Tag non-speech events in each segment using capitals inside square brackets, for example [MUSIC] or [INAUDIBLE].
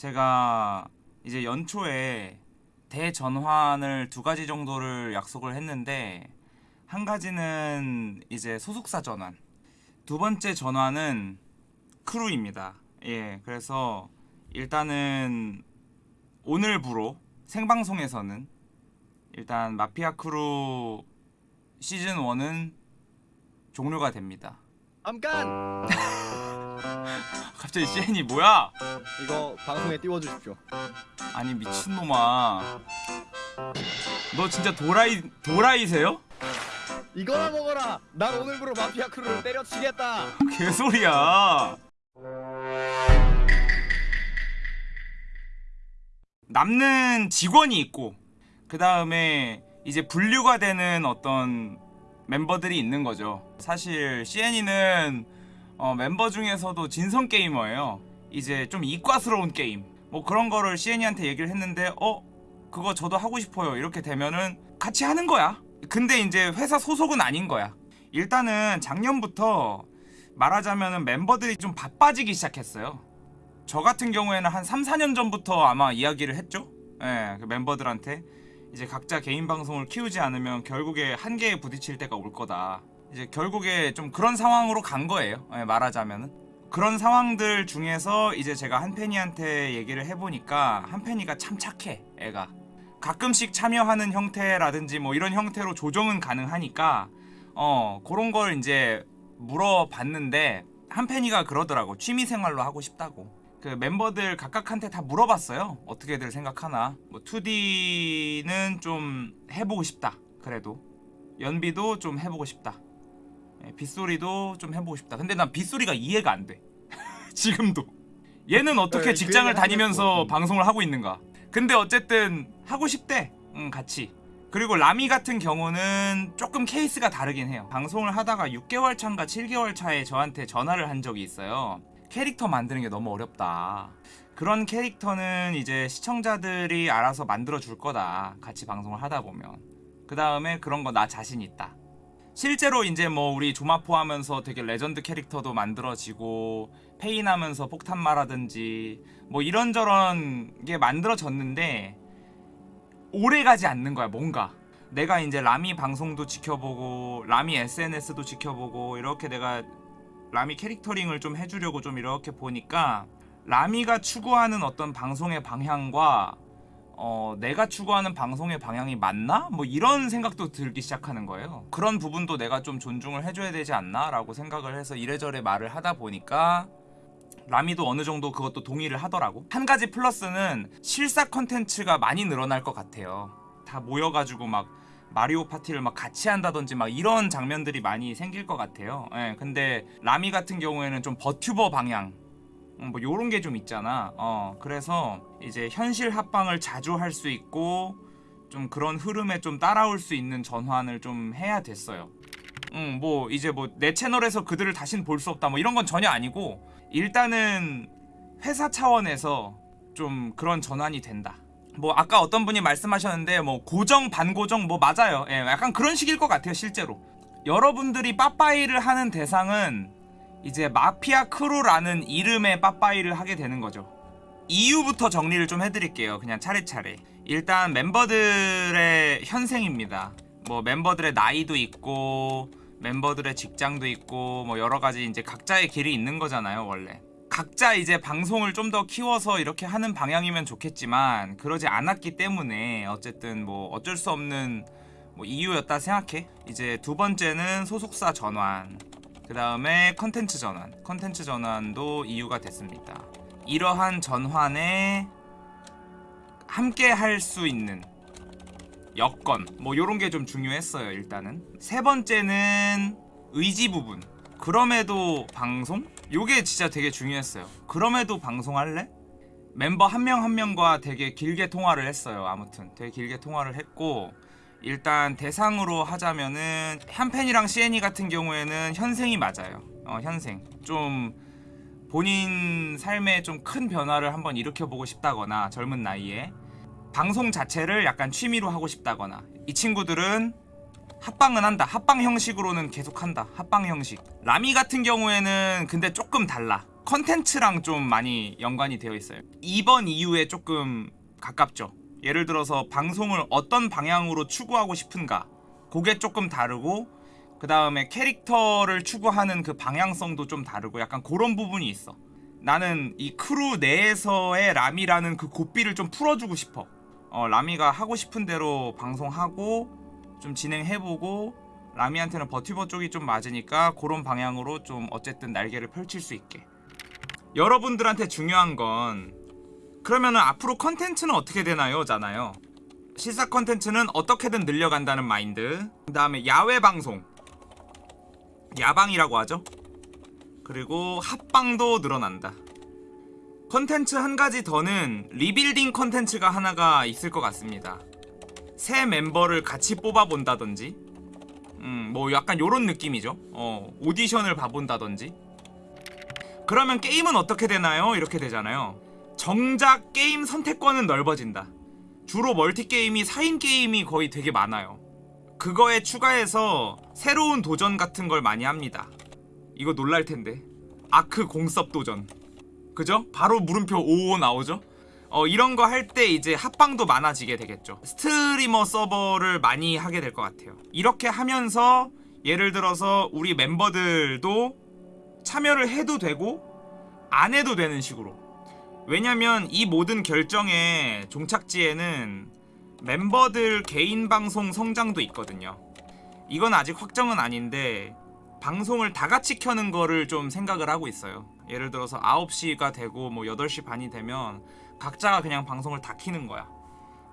제가 이제 연초에 대전환을 두 가지 정도를 약속을 했는데 한 가지는 이제 소속사 전환 두 번째 전환은 크루입니다 예 그래서 일단은 오늘부로 생방송에서는 일단 마피아 크루 시즌 1은 종료가 됩니다 잠깐! [LAUGHS] 갑자기 CN이 뭐야 이거 방송에 띄워주십시오 아니 미친놈아 너 진짜 도라이 도라이세요? 이거나 먹어라! 난 오늘부로 마피아 크루를 때려치겠다! 개소리야 남는 직원이 있고 그 다음에 이제 분류가 되는 어떤 멤버들이 있는 거죠 사실 CN이는 어, 멤버 중에서도 진성 게이머예요. 이제 좀 이과스러운 게임. 뭐 그런 거를 CN이한테 얘기를 했는데 어? 그거 저도 하고 싶어요. 이렇게 되면은 같이 하는 거야. 근데 이제 회사 소속은 아닌 거야. 일단은 작년부터 말하자면은 멤버들이 좀 바빠지기 시작했어요. 저 같은 경우에는 한 3, 4년 전부터 아마 이야기를 했죠. 예, 그 멤버들한테. 이제 각자 개인 방송을 키우지 않으면 결국에 한계에 부딪힐 때가 올 거다 이제 결국에 좀 그런 상황으로 간 거예요. 예, 말하자면은. 그런 상황들 중에서 이제 제가 한팬이한테 얘기를 해보니까 한팬이가 참 착해 애가. 가끔씩 참여하는 형태라든지 뭐 이런 형태로 조정은 가능하니까 어 그런 걸 이제 물어봤는데 한팬이가 그러더라고. 취미생활로 하고 싶다고. 그 멤버들 각각한테 다 물어봤어요. 어떻게들 생각하나. 뭐 2D는 좀 해보고 싶다 그래도. 연비도 좀 해보고 싶다. 예, 빗소리도 좀 해보고 싶다. 근데 난 빗소리가 이해가 안돼. [LAUGHS] 지금도. 얘는 어떻게 네, 그 직장을 다니면서. 방송을 하고 있는가? 근데 어쨌든 하고 싶대. 응 같이. 그리고 라미 같은 경우는 조금 케이스가 다르긴 해요. 방송을 하다가 6개월 차인가 7개월 차에 저한테 전화를 한 적이 있어요. 캐릭터 만드는 게 너무 어렵다. 그런 캐릭터는 이제 시청자들이 알아서 만들어 줄 거다. 같이 방송을 하다 보면. 그 다음에 그런 거 나 자신 있다 실제로 이제 뭐 우리 조마포 하면서 되게 레전드 캐릭터도 만들어지고 페인 하면서 폭탄마라든지 뭐 이런저런 게 만들어졌는데 오래 가지 않는 거야 뭔가. 내가 이제 라미 방송도 지켜보고 라미 SNS도 지켜보고 이렇게 내가 라미 캐릭터링을 좀 해주려고 좀 이렇게 보니까 라미가 추구하는 어떤 방송의 방향과 어, 내가 추구하는 방송의 방향이 맞나? 뭐 이런 생각도 들기 시작하는 거예요. 그런 부분도 내가 좀 존중을 해줘야 되지 않나? 라고 생각을 해서 이래저래 말을 하다 보니까 라미도 어느 정도 그것도 동의를 하더라고. 한 가지 플러스는 실사 컨텐츠가 많이 늘어날 것 같아요. 다 모여가지고 막 마리오 파티를 막 같이 한다든지 막 이런 장면들이 많이 생길 것 같아요. 예, 근데 라미 같은 경우에는 좀 버튜버 방향 음, 뭐 요런 게 좀 있잖아. 어, 그래서 이제 현실 합방을 자주 할 수 있고 좀 그런 흐름에 좀 따라올 수 있는 전환을 좀 해야 됐어요. 음, 뭐 이제 뭐 내 채널에서 그들을 다신 볼 수 없다 뭐 이런 건 전혀 아니고 일단은 회사 차원에서 좀 그런 전환이 된다. 뭐 아까 어떤 분이 말씀하셨는데 뭐 고정 반고정 뭐 맞아요. 예, 약간 그런 식일 것 같아요, 실제로. 여러분들이 빠빠이를 하는 대상은 이제 마피아 크루라는 이름의 빠빠이를 하게 되는 거죠. 이유부터 정리를 좀 해드릴게요. 그냥 차례차례. 일단 멤버들의 현생입니다. 뭐 멤버들의 나이도 있고 멤버들의 직장도 있고 뭐 여러 가지 이제 각자의 길이 있는 거잖아요, 원래. 각자 이제 방송을 좀 더 키워서 이렇게 하는 방향이면 좋겠지만 그러지 않았기 때문에 어쨌든 뭐 어쩔 수 없는 뭐 이유였다 생각해. 이제 두 번째는 소속사 전환. 그 다음에 컨텐츠 전환. 컨텐츠 전환도 이유가 됐습니다. 이러한 전환에 함께 할 수 있는 여건 뭐 요런 게 좀 중요했어요 일단은. 세 번째는 의지 부분. 그럼에도 방송? 요게 진짜 되게 중요했어요. 그럼에도 방송할래? 멤버 한 명한 명과 되게 길게 통화를 했어요 아무튼. 되게 길게 통화를 했고 일단 대상으로 하자면은 한팬이랑 CN이 같은 경우에는 현생이 맞아요. 어, 현생. 좀 본인 삶에 좀 큰 변화를 한번 일으켜보고 싶다거나 젊은 나이에 방송 자체를 약간 취미로 하고 싶다거나 이 친구들은 합방은 한다. 합방 형식으로는 계속 한다. 합방 형식. 라미 같은 경우에는 근데 조금 달라. 컨텐츠랑 좀 많이 연관이 되어 있어요. 이번 이후에 조금 가깝죠. 예를 들어서 방송을 어떤 방향으로 추구하고 싶은가 그게 조금 다르고 그 다음에 캐릭터를 추구하는 그 방향성도 좀 다르고 약간 그런 부분이 있어. 나는 이 크루 내에서의 라미라는 그 고삐를 좀 풀어주고 싶어. 어, 라미가 하고 싶은 대로 방송하고 좀 진행해보고 라미한테는 버튜버 쪽이 좀 맞으니까 그런 방향으로 좀 어쨌든 날개를 펼칠 수 있게. 여러분들한테 중요한 건 그러면은 앞으로 컨텐츠는 어떻게 되나요? 잖아요. 실사 컨텐츠는 어떻게든 늘려간다는 마인드. 그 다음에 야외 방송. 야방이라고 하죠. 그리고 합방도 늘어난다. 컨텐츠 한 가지 더는 리빌딩 컨텐츠가 하나가 있을 것 같습니다. 새 멤버를 같이 뽑아본다든지, 음, 뭐 약간 요런 느낌이죠. 어, 오디션을 봐본다든지. 그러면 게임은 어떻게 되나요? 이렇게 되잖아요. 정작 게임 선택권은 넓어진다. 주로 멀티 게임이 4인 게임이 거의 되게 많아요. 그거에 추가해서 새로운 도전 같은 걸 많이 합니다. 이거 놀랄 텐데. 아크 공섭 도전. 그죠? 바로 물음표 55 나오죠? 어, 이런 거 할 때 이제 합방도 많아지게 되겠죠. 스트리머 서버를 많이 하게 될 것 같아요. 이렇게 하면서 예를 들어서 우리 멤버들도 참여를 해도 되고 안 해도 되는 식으로. 왜냐면 이 모든 결정의 종착지에는 멤버들 개인 방송 성장도 있거든요. 이건 아직 확정은 아닌데 방송을 다 같이 켜는 거를 좀 생각을 하고 있어요. 예를 들어서 9시가 되고 뭐 8시 반이 되면 각자가 그냥 방송을 다 키는 거야.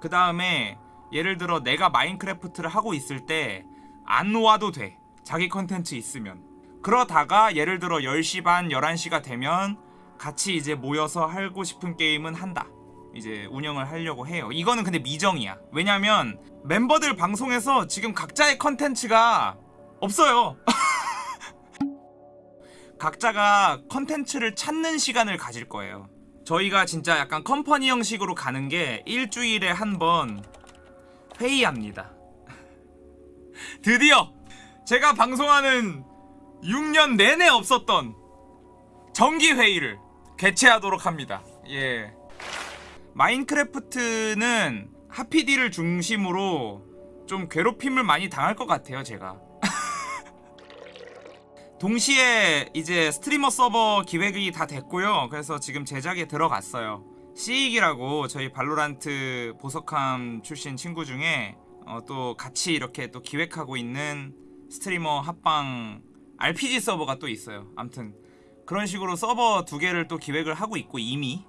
그 다음에 예를 들어 내가 마인크래프트를 하고 있을 때 안 와도 돼. 자기 컨텐츠 있으면. 그러다가 예를 들어 10시 반, 11시가 되면 같이 이제 모여서 하고 싶은 게임은 한다. 이제 운영을 하려고 해요. 이거는 근데 미정이야. 왜냐면 멤버들 방송에서 지금 각자의 컨텐츠가 없어요. [LAUGHS] 각자가 컨텐츠를 찾는 시간을 가질 거예요. 저희가 진짜 약간 컴퍼니 형식으로 가는 게 일주일에 한 번 회의합니다. [LAUGHS] 드디어 제가 방송하는 6년 내내 없었던 정기 회의를 개최하도록 합니다. 예. 마인크래프트는 하피디를 중심으로 좀 괴롭힘을 많이 당할 것 같아요, 제가. [LAUGHS] 동시에 이제 스트리머 서버 기획이 다 됐고요. 그래서 지금 제작에 들어갔어요. 시익이라고 저희 발로란트 보석함 출신 친구 중에 어, 또 같이 이렇게 또 기획하고 있는 스트리머 합방 RPG 서버가 또 있어요. 암튼 그런 식으로 서버 두 개를 또 기획을 하고 있고 이미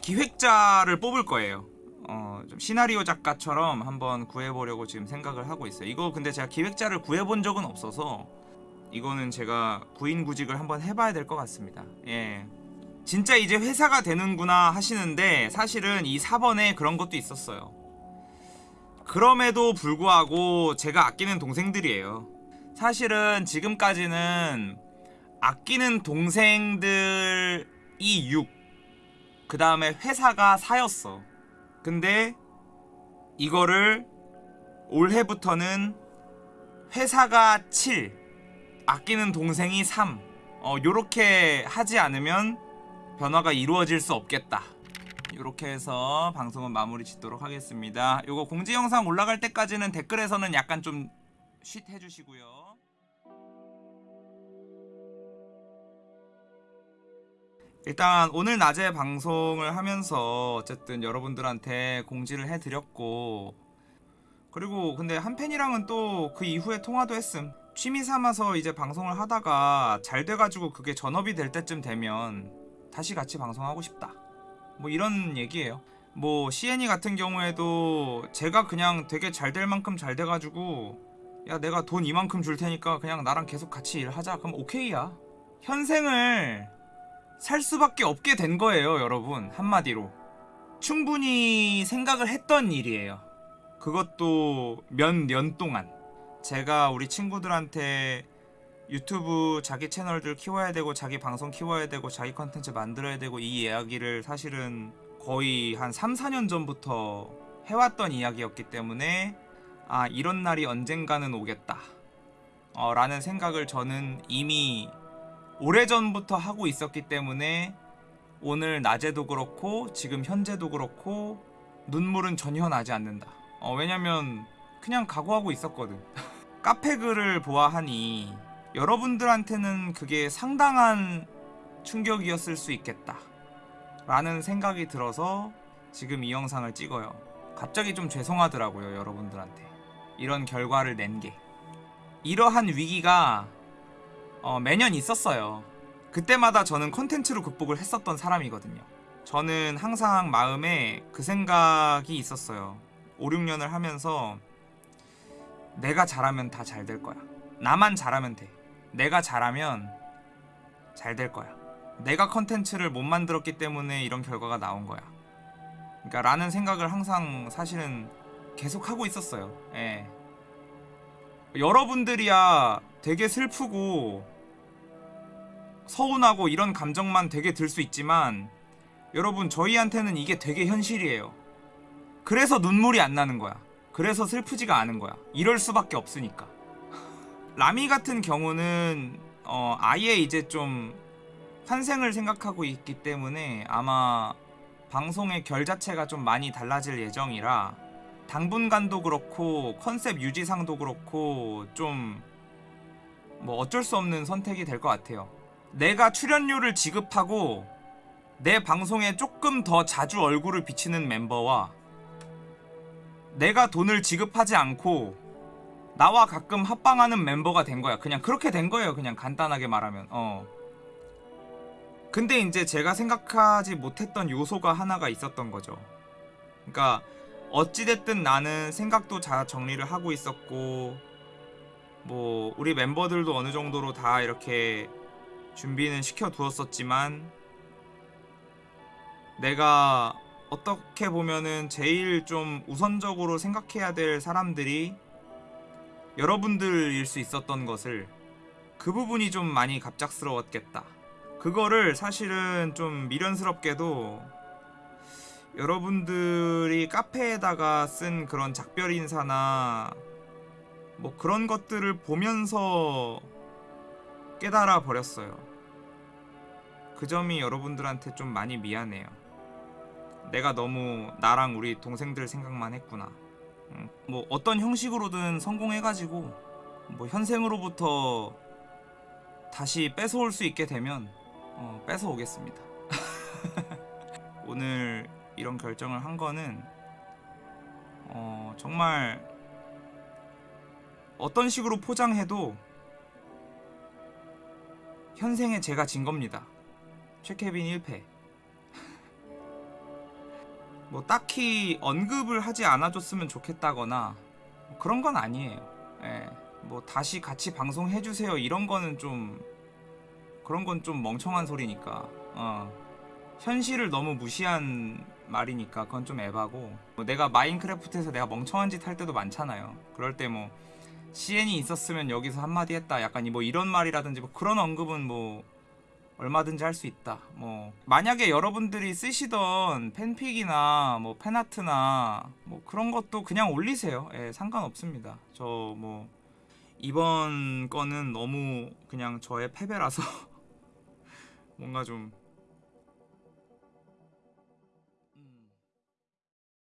기획자를 뽑을 거예요. 어, 좀 시나리오 작가처럼 한번 구해보려고 지금 생각을 하고 있어요. 이거 근데 제가 기획자를 구해본 적은 없어서 이거는 제가 구인구직을 한번 해봐야 될 것 같습니다. 예. 진짜 이제 회사가 되는구나 하시는데 사실은 이 4번에 그런 것도 있었어요. 그럼에도 불구하고 제가 아끼는 동생들이에요. 사실은 지금까지는 아끼는 동생들이 6, 그 다음에 회사가 4였어. 근데 이거를 올해부터는 회사가 7, 아끼는 동생이 3. 어, 요렇게 하지 않으면 변화가 이루어질 수 없겠다. 요렇게 해서 방송은 마무리 짓도록 하겠습니다. 요거 공지 영상 올라갈 때까지는 댓글에서는 약간 좀 쉿 해주시고요. 일단 오늘 낮에 방송을 하면서 어쨌든 여러분들한테 공지를 해드렸고 그리고 근데 한 팬이랑은 또 그 이후에 통화도 했음. 취미 삼아서 이제 방송을 하다가 잘 돼가지고 그게 전업이 될 때쯤 되면 다시 같이 방송하고 싶다. 뭐 이런 얘기예요. 뭐 CN이 같은 경우에도 제가 그냥 되게 잘 될 만큼 잘 돼가지고 야 내가 돈 이만큼 줄 테니까 그냥 나랑 계속 같이 일하자. 그럼 오케이야. 현생을 살 수밖에 없게 된 거예요, 여러분. 한마디로. 충분히 생각을 했던 일이에요. 그것도 몇 년 동안. 제가 우리 친구들한테 유튜브 자기 채널들 키워야 되고 자기 방송 키워야 되고 자기 컨텐츠 만들어야 되고 이 이야기를 사실은 거의 한 3, 4년 전부터 해왔던 이야기였기 때문에 아 이런 날이 언젠가는 오겠다 어, 라는 생각을 저는 이미 오래전부터 하고 있었기 때문에 오늘 낮에도 그렇고 지금 현재도 그렇고 눈물은 전혀 나지 않는다. 어, 왜냐면 그냥 각오하고 있었거든. [LAUGHS] 카페 글을 보아하니 여러분들한테는 그게 상당한 충격이었을 수 있겠다. 라는 생각이 들어서 지금 이 영상을 찍어요. 갑자기 좀 죄송하더라고요, 여러분들한테. 이런 결과를 낸 게. 이러한 위기가 어, 매년 있었어요. 그때마다 저는 컨텐츠로 극복을 했었던 사람이거든요. 저는 항상 마음에 그 생각이 있었어요. 5, 6년을 하면서 내가 잘하면 다 잘 될 거야. 나만 잘하면 돼. 내가 잘하면 잘 될 거야. 내가 컨텐츠를 못 만들었기 때문에 이런 결과가 나온 거야. 그러니까 라는 생각을 항상 사실은 계속 하고 있었어요. 예. 여러분들이야 되게 슬프고 서운하고 이런 감정만 되게 들 수 있지만 여러분 저희한테는 이게 되게 현실이에요. 그래서 눈물이 안 나는 거야. 그래서 슬프지가 않은 거야. 이럴 수밖에 없으니까. [LAUGHS] 라미 같은 경우는 어, 아예 이제 좀 환생을 생각하고 있기 때문에 아마 방송의 결 자체가 좀 많이 달라질 예정이라 당분간도 그렇고 컨셉 유지상도 그렇고 좀 뭐 어쩔 수 없는 선택이 될 것 같아요. 내가 출연료를 지급하고 내 방송에 조금 더 자주 얼굴을 비치는 멤버와 내가 돈을 지급하지 않고 나와 가끔 합방하는 멤버가 된 거야. 그냥 그렇게 된 거예요. 그냥 간단하게 말하면. 어. 근데 이제 제가 생각하지 못했던 요소가 하나가 있었던 거죠. 그러니까 어찌됐든 나는 생각도 잘 정리를 하고 있었고 뭐 우리 멤버들도 어느 정도로 다 이렇게 준비는 시켜 두었었지만 내가 어떻게 보면은 제일 좀 우선적으로 생각해야 될 사람들이 여러분들일 수 있었던 것을 그 부분이 좀 많이 갑작스러웠겠다. 그거를 사실은 좀 미련스럽게도 여러분들이 카페에다가 쓴 그런 작별 인사나 뭐 그런 것들을 보면서 깨달아 버렸어요. 그 점이 여러분들한테 좀 많이 미안해요. 내가 너무 나랑 우리 동생들 생각만 했구나. 음, 뭐 어떤 형식으로든 성공해가지고 뭐 현생으로부터 다시 뺏어올 수 있게 되면 어, 뺏어오겠습니다. [LAUGHS] 오늘 이런 결정을 한 거는 어, 정말 어떤 식으로 포장해도 현생에 제가 진 겁니다. 최케빈 1패. [LAUGHS] 뭐 딱히 언급을 하지 않아줬으면 좋겠다거나 뭐 그런 건 아니에요. 예. 뭐 다시 같이 방송해 주세요 이런 거는 좀 그런 건 좀 멍청한 소리니까. 어. 현실을 너무 무시한 말이니까 그건 좀 에바고 뭐 내가 마인크래프트에서 내가 멍청한 짓 할 때도 많잖아요. 그럴 때 뭐 CN이 있었으면 여기서 한마디 했다. 약간 뭐 이런 말이라든지 뭐 그런 언급은 뭐 얼마든지 할 수 있다. 뭐 만약에 여러분들이 쓰시던 팬픽이나 뭐 팬아트나 뭐 그런 것도 그냥 올리세요. 예, 상관없습니다. 저 뭐 이번 거는 너무 그냥 저의 패배라서 [LAUGHS] 뭔가 좀